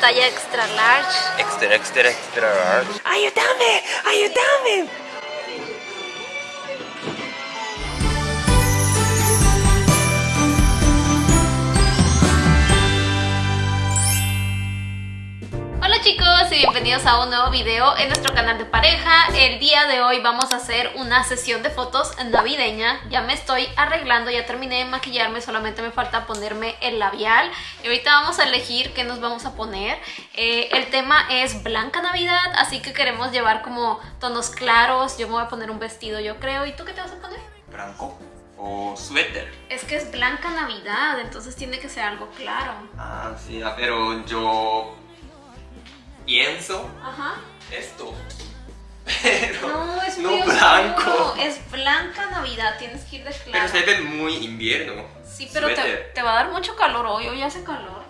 talla extra large. Extra, extra, extra large. ¡Ayúdame! ¡Ayúdame! Y bienvenidos a un nuevo video en nuestro canal de pareja. El día de hoy vamos a hacer una sesión de fotos navideña. Ya me estoy arreglando, ya terminé de maquillarme, solamente me falta ponerme el labial. Y ahorita vamos a elegir qué nos vamos a poner. Eh, el tema es Blanca Navidad, así que queremos llevar como tonos claros. Yo me voy a poner un vestido, yo creo. ¿Y tú qué te vas a poner? Blanco o suéter. Es que es Blanca Navidad, entonces tiene que ser algo claro. Ah, sí, ah, pero yo pienso Ajá. esto. Pero No, es no muy blanco. Es Blanca Navidad, tienes que ir de claro. Pero se ve muy invierno. Sí, pero te, te va a dar mucho calor hoy, hoy hace calor.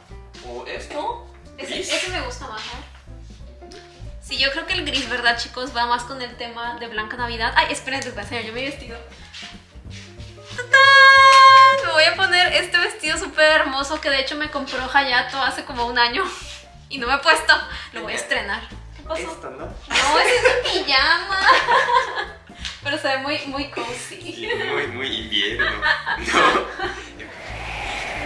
O esto. Ese, ese me gusta más, ¿eh? Sí, yo creo que el gris, ¿verdad, chicos? Va más con el tema de Blanca Navidad. Ay, esperen, les voy a enseñar yo mi vestido. ¡Tatán! Me voy a poner este vestido súper hermoso que de hecho me compró Hayato hace como un año y no me he puesto. Lo voy a estrenar. ¿Qué pasó? Esto, ¿no? No, ese es mi pijama. Pero se ve muy, muy cozy. Sí, muy, muy invierno. No.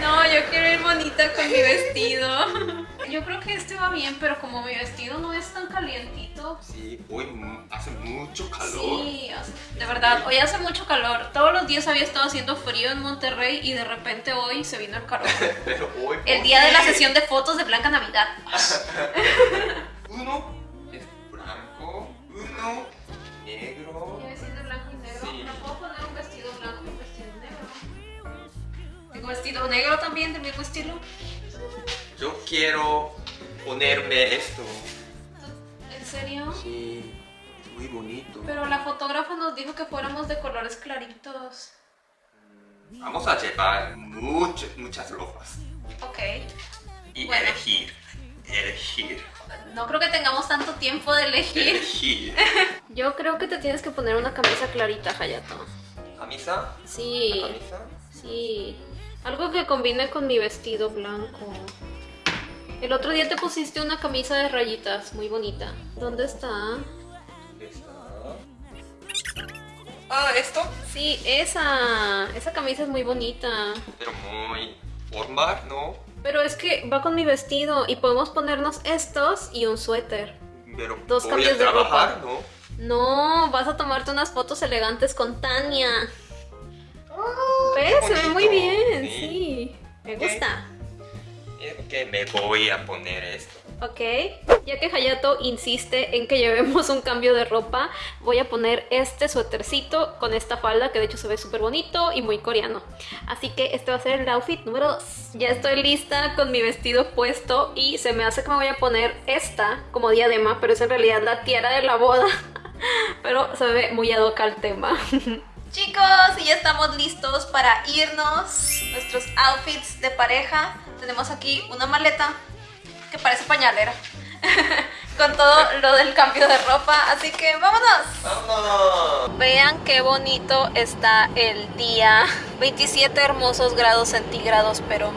No, yo quiero ir bonita con mi vestido. Yo creo que este va bien, pero como mi vestido no es tan calientito. Sí, hoy hace mucho calor. Sí, hace- de verdad, hoy hace mucho calor. Todos los días había estado haciendo frío en Monterrey y de repente hoy se vino el calor. Pero hoy. El ¿por día de la sesión de fotos de Blanca Navidad. negro también del mismo estilo. Yo quiero ponerme esto. ¿En serio? Sí, muy bonito. Pero la fotógrafa nos dijo que fuéramos de colores claritos. Vamos a llevar mucho- muchas ropas Ok. y Bueno. elegir, elegir, No creo que tengamos tanto tiempo de elegir. elegir. Yo creo que te tienes que poner una camisa clarita, Hayato. ¿Camisa? Sí, ¿Camisa? sí. Algo que combine con mi vestido blanco. El otro día te pusiste una camisa de rayitas, muy bonita. ¿Dónde está? ¿Dónde está? Ah, esto. Sí, esa. Esa camisa es muy bonita. Pero muy formal, ¿no? Pero es que va con mi vestido y podemos ponernos estos y un suéter. Pero Dos voy cambios a de trabajar, ropa. ¿no? No, vas a tomarte unas fotos elegantes con Tania. Se ve muy bien, Sí. sí. Me Ok. gusta. Eh, Ok, me voy a poner esto. Ok, ya que Hayato insiste en que llevemos un cambio de ropa, voy a poner este suétercito con esta falda que de hecho se ve súper bonito y muy coreano. Así que este va a ser el outfit número 2. Ya estoy lista con mi vestido puesto y se me hace que me voy a poner esta como diadema, pero es en realidad la tiara de la boda. Pero se ve muy ad hoc al tema. Chicos, y ya estamos listos para irnos. Nuestros outfits de pareja. Tenemos aquí una maleta que parece pañalera. Con todo lo del cambio de ropa. Así que vámonos. ¡Vámonos! Vean qué bonito está el día. 27 hermosos grados centígrados, pero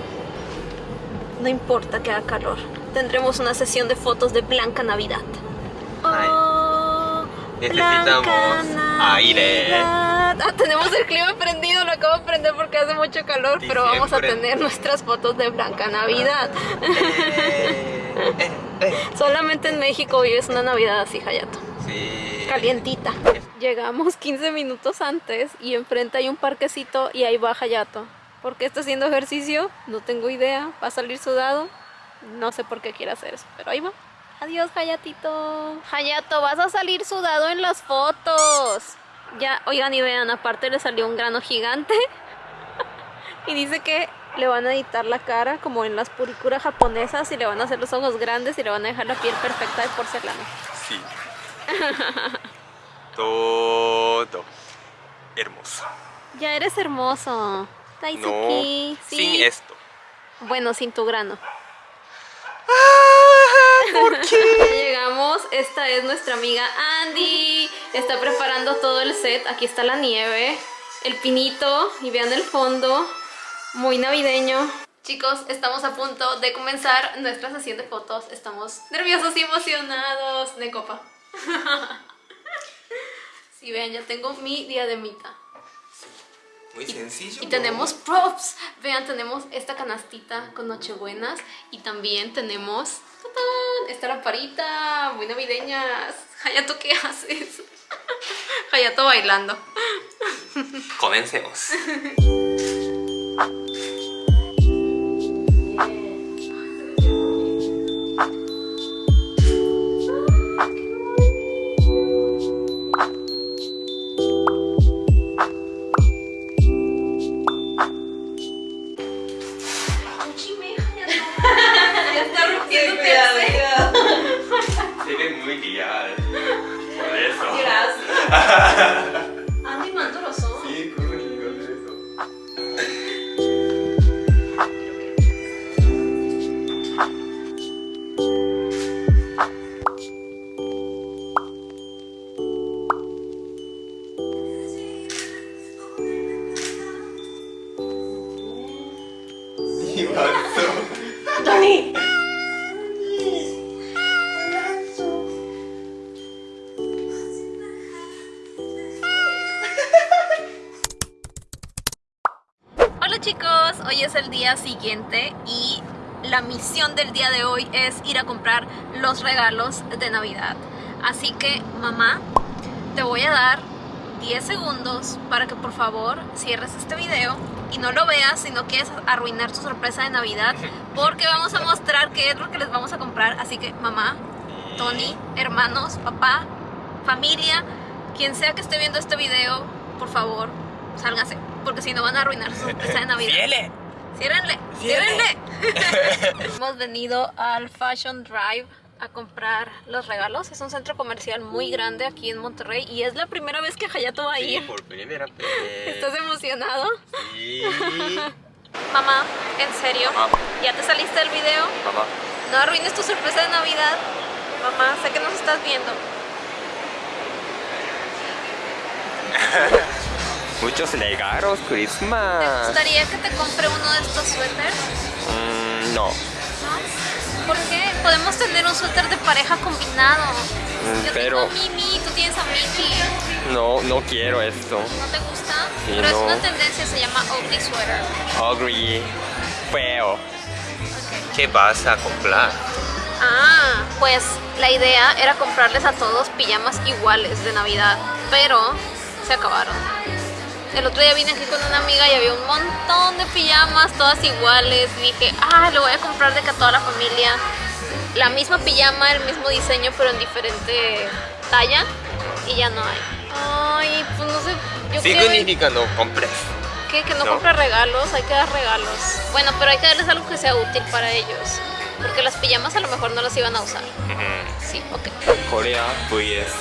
no importa que haga calor. Tendremos una sesión de fotos de Blanca Navidad. Oh, Necesitamos Blanca aire. Ah, tenemos el clima prendido, lo acabo de prender porque hace mucho calor, pero vamos a tener nuestras fotos de Blanca Navidad. Eh, eh, eh. Solamente en México vives una Navidad así, Hayato. Sí. Calientita. Llegamos 15 minutos antes y enfrente hay un parquecito y ahí va Hayato. ¿Por qué está haciendo ejercicio? No tengo idea. ¿Va a salir sudado? No sé por qué quiere hacer eso, pero ahí va. Adiós, Hayatito. Hayato, vas a salir sudado en las fotos. Ya, oigan y vean, aparte le salió un grano gigante. y dice que le van a editar la cara como en las puricuras japonesas y le van a hacer los ojos grandes y le van a dejar la piel perfecta de porcelana. Sí. Todo hermoso. Ya eres hermoso. No, Daisuki. sí. sin esto. Bueno, sin tu grano. ¿Por qué? Esta es nuestra amiga Andy. Está preparando todo el set. Aquí está la nieve, el pinito y vean el fondo. Muy navideño. Chicos, estamos a punto de comenzar nuestra sesión de fotos. Estamos nerviosos y emocionados. De copa. Si vean, ya tengo mi diademita. Muy sencillo. Y tenemos props. Vean, tenemos esta canastita con nochebuenas. Y también tenemos ¡tatán! Esta lamparita muy navideñas. Hayato, ¿qué haces? Hayato bailando. Comencemos. Hola chicos, hoy es el día siguiente y la misión del día de hoy es ir a comprar los regalos de Navidad. Así que mamá, te voy a dar 10 segundos para que por favor cierres este video y no lo veas si no quieres arruinar tu sorpresa de Navidad porque vamos a mostrar qué es lo que les vamos a comprar. Así que mamá, Tony, hermanos, papá, familia, quien sea que esté viendo este video, por favor, sálgase porque si no van a arruinar su sorpresa de Navidad. Ciérrenle, Ciérrenle. ciérrenle. Hemos venido al Fashion Drive a comprar los regalos. Es un centro comercial muy grande aquí en Monterrey y es la primera vez que Hayato va a Sí, ir. por primera vez. ¿Estás emocionado? Sí. Mamá, en serio, Mamá. ¿ya te saliste del video? Mamá. No arruines tu sorpresa de Navidad. Mamá, sé que nos estás viendo. Muchos regalos, ¿Te Christmas. gustaría que te compre uno de estos suéteres? Mm, no. ¿No? ¿Por qué? Podemos tener un suéter de pareja combinado. Mm, Yo pero tengo a Mimi, tú tienes a Mickey. no, no quiero esto. ¿No te gusta? Sí, Pero es no. una tendencia, se llama ugly sweater. Ugly. Feo. ¿Qué vas a comprar? Ah, pues la idea era comprarles a todos pijamas iguales de Navidad, pero se acabaron. El otro día vine aquí con una amiga y había un montón de pijamas, todas iguales. Y dije, ah, lo voy a comprar de que a toda la familia. La misma pijama, el mismo diseño, pero en diferente talla. Y ya no hay. Ay, pues no sé. Yo ver- Significa no compres. ¿Qué? Que no, No. compre regalos, hay que dar regalos. Bueno, pero hay que darles algo que sea útil para ellos. Porque las pijamas a lo mejor no las iban a usar. Sí, ok. Corea vs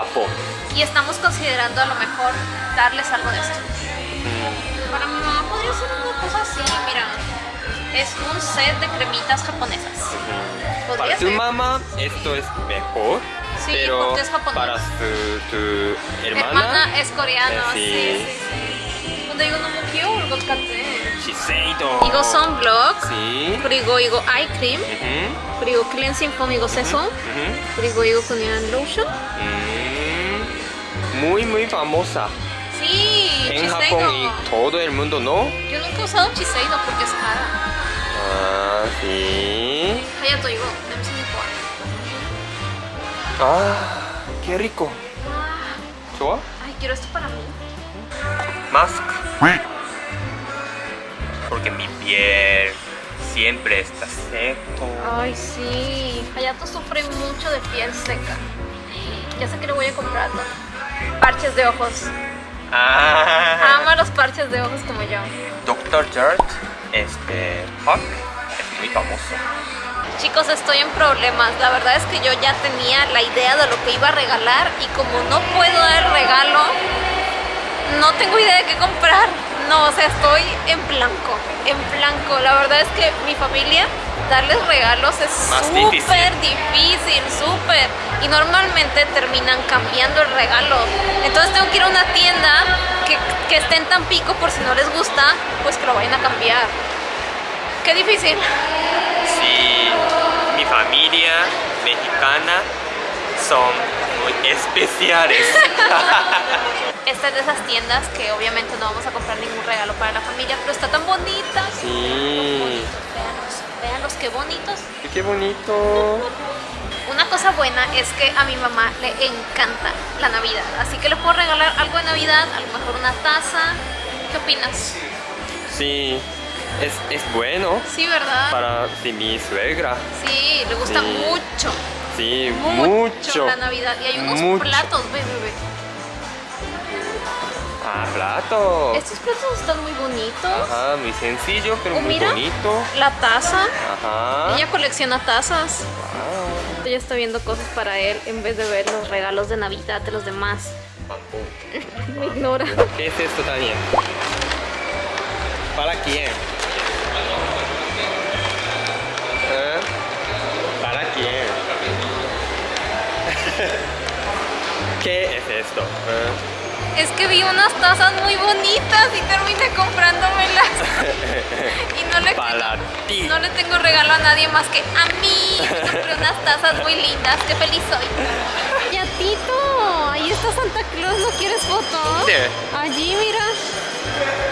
Japón. Y estamos considerando a lo mejor darles algo de esto. Para mi mamá podría ser una cosa así, mira. Es un set de cremitas japonesas. Para Podría tu ser. mamá esto es mejor. Sí, pero porque es japonés. para su, tu Mi hermana, hermana es coreano, Eh, sí, sí. sí, sí. 근데 이거 너무 귀여울 것 같아. Shiseido. 이거 선블록, Sí. 그리고 이거 아이크림, Ujú, 그리고 클렌징 폼 이거 세수, ujú. 그리고 이거 그냥 로션. Mm, muy muy famosa. Sí, en Japón y todo el mundo, ¿no? Yo nunca he usado Chiseino porque es cara. Ah, sí. Ah, Hayato digo, Ah, qué rico. ¿Soa? Ay, quiero esto para mí. Mask. Porque mi piel siempre está seco. Ay, sí. Hayato sufre mucho de piel seca. Ya sé que le voy a comprar parches de ojos. Ah. Ama los parches de ojos como yo. Dr. Dirt, este, Hawk, es muy famoso. Chicos, estoy en problemas. La verdad es que yo ya tenía la idea de lo que iba a regalar y como no puedo dar el regalo, no tengo idea de qué comprar. No, o sea, estoy en blanco, en blanco. La verdad es que mi familia, darles regalos es súper difícil, súper. Y normalmente terminan cambiando el regalo. Entonces tengo que ir a una tienda que, que esté en Tampico por si no les gusta, pues que lo vayan a cambiar. Qué difícil. Sí, mi familia mexicana son muy especiales. Esta es de esas tiendas que obviamente no vamos a comprar ningún regalo para la familia, pero está tan bonita. Sí. Veanlos qué bonitos. Qué bonito. Una cosa buena es que a mi mamá le encanta la Navidad, así que le puedo regalar algo de Navidad, a lo mejor una taza. ¿Qué opinas? Sí, es, es bueno Sí, ¿verdad? para sí, mi suegra. Sí, le gusta Sí. mucho, Sí, mucho, mucho. la Navidad. Y hay unos Mucho. platos, ve, ve, ve. Ah, plato. Estos platos están muy bonitos. Ajá, muy sencillo, pero Oh, muy mira. bonito. La taza. Ajá. Ella colecciona tazas. Ah. Ella está viendo cosas para él en vez de ver los regalos de Navidad de los demás. Me ignora. ¿Qué es esto también? ¿Para quién? ¿Eh? ¿Para quién? ¿Qué es esto? ¿Eh? Es que vi unas tazas muy bonitas y terminé comprándomelas. y no le, Para ti. no le tengo regalo a nadie más que a mí. Me compré unas tazas muy lindas. Qué feliz soy. Ya, Tito. Ahí está Santa Claus. ¿No quieres foto? ¿Dónde? Allí, mira.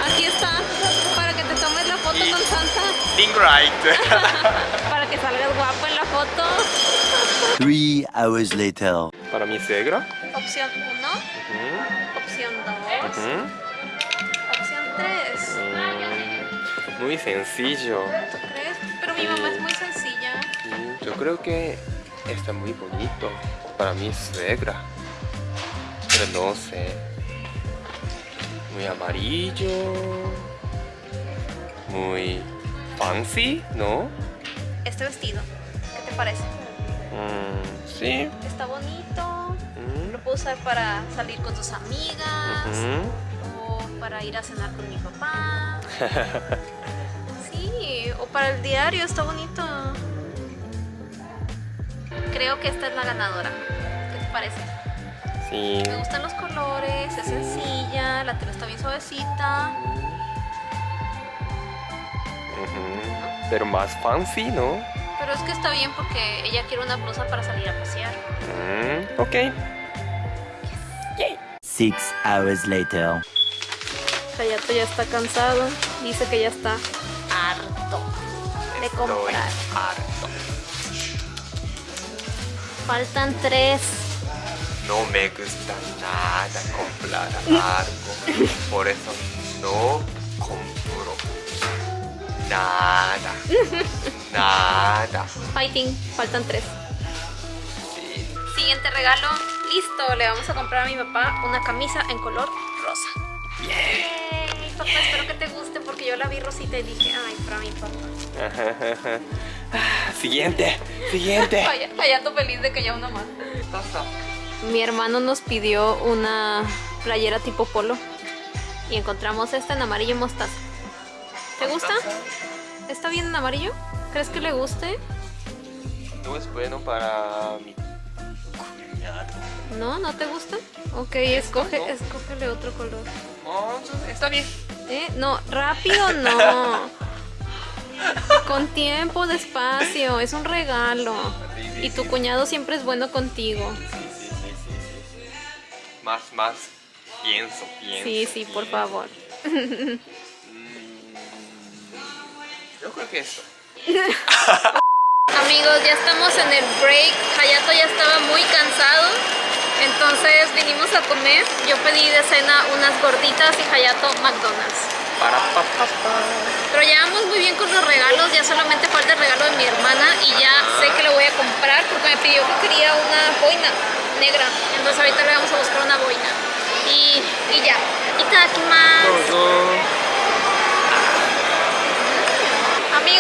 Aquí está. Para que te tomes la foto con Santa. Being right. Para que salgas guapo en la foto. Three hours later. Para mi suegra. Opción 1. Opción 2. ujú. Opción 3. Mm, Muy sencillo. ¿Tú crees? Pero mi mamá es muy sencilla. Mm, Yo creo que está muy bonito para mi suegra. Pero no sé. Muy amarillo. Muy fancy, ¿no? Este vestido, ¿qué te parece? Mm, sí. Está bonito. Lo puedo usar para salir con tus amigas o para ir a cenar con mi papá. Sí, o para el diario, está bonito. Creo que esta es la ganadora. ¿Qué te parece? Sí. Me gustan los colores, es sencilla, la tela está bien suavecita. Pero más fancy, ¿no? Pero es que está bien porque ella quiere una blusa para salir a pasear. Mm, ok. Six hours later. Hayato ya está cansado, dice que ya está harto de Estoy comprar. harto. Faltan tres. No me gusta nada comprar algo. Por eso no compro nada. Nada. Fighting, faltan tres. Sí. Siguiente regalo, listo. Le vamos a comprar a mi papá una camisa en color rosa. Yay, Papá, espero que te guste porque yo la vi rosita y dije, ay, para mi papá. Siguiente, siguiente. Vaya, Hayato feliz de que ya una más. Mi hermano nos pidió una playera tipo polo y encontramos esta en amarillo mostaza. ¿Te gusta? ¿Está bien en amarillo? ¿Crees que le guste? No es bueno para mi. ¿No? ¿No te gusta? Ok, escoge, no. escógele otro color. Oh, está bien. ¿Eh? No, rápido no. Con tiempo, despacio, es un regalo. Sí, sí, Y tu sí. cuñado siempre es bueno contigo. Sí, sí, sí. Más, más. Pienso, pienso. Sí, sí, por favor. Mm, Yo creo que eso. Amigos, ya estamos en el break. Hayato ya estaba muy cansado. Entonces vinimos a comer. Yo pedí de cena unas gorditas y Hayato McDonald's. Para pa, pa, pa. Pero ya vamos muy bien con los regalos. Ya solamente falta el regalo de mi hermana. Y ya sé que le voy a comprar porque me pidió que quería una boina negra. Entonces ahorita le vamos a buscar una boina. Y, y ya. Itadakimasu.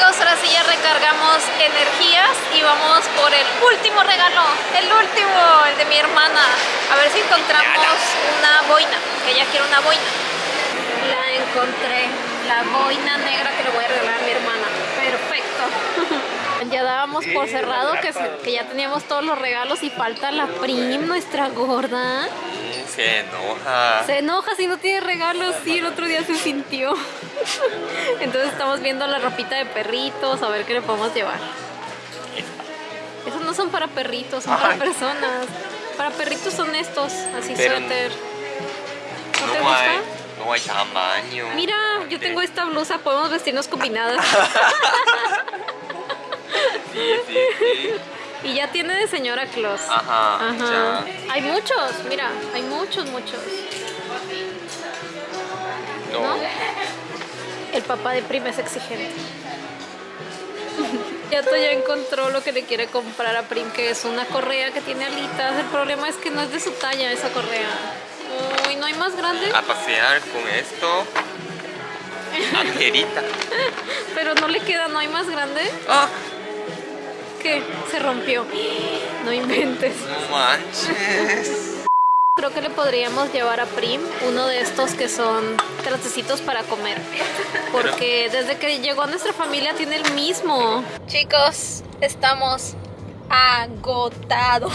Amigos, ahora sí ya recargamos energías y vamos por el último regalo, el último, el de mi hermana. A ver si encontramos una boina, que ella quiere una boina. La encontré, la boina negra que le voy a regalar a mi hermana. Perfecto. Ya dábamos por cerrado que, ya teníamos todos los regalos y falta la prim, nuestra gorda. Se enoja. Se enoja si no tiene regalos, sí, el otro día se sintió. Entonces estamos viendo la ropita de perritos, a ver qué le podemos llevar. Esos no son para perritos, son para Ay. personas. Para perritos son estos, así Pero- suéter. ¿No te No hay, gusta? no hay tamaño. Mira, yo tengo esta blusa, podemos vestirnos combinadas. Sí, sí, sí. Y ya tiene de señora Claus. Ajá, Ajá. ya. Hay muchos, mira, hay muchos, muchos. No. ¿No? El papá de Prima es exigente. Yato ya encontró lo que le quiere comprar a Prim, que es una correa que tiene alitas. El problema es que no es de su talla esa correa. Uy, ¿no hay más grande? A pasear con esto. Angelita. Pero no le queda, ¿no hay más grande? Ah, ¿Qué? Se rompió. No inventes. no manches. Creo que le podríamos llevar a Prim uno de estos que son trastecitos para comer. Porque desde que llegó a nuestra familia tiene el mismo. Chicos, estamos agotados.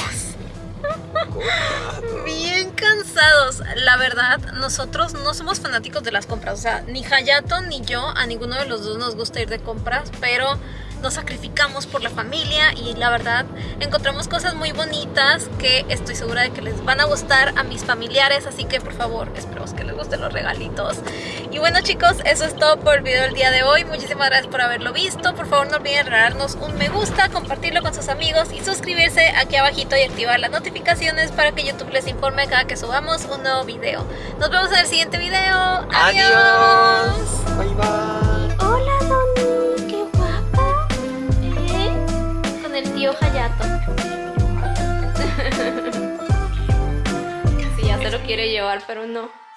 Bien cansados. La verdad, nosotros no somos fanáticos de las compras. O sea, ni Hayato ni yo, a ninguno de los dos nos gusta ir de compras, pero nos sacrificamos por la familia y la verdad encontramos cosas muy bonitas que estoy segura de que les van a gustar a mis familiares, así que por favor, esperemos que les gusten los regalitos. Y bueno chicos, eso es todo por el video del día de hoy. Muchísimas gracias por haberlo visto. Por favor no olviden regalarnos un me gusta, compartirlo con sus amigos y suscribirse aquí abajito y activar las notificaciones para que YouTube les informe cada que subamos un nuevo video. Nos vemos en el siguiente video. Adiós. Bye bye. Tío Hayato. sí, ya se lo quiere llevar, pero no.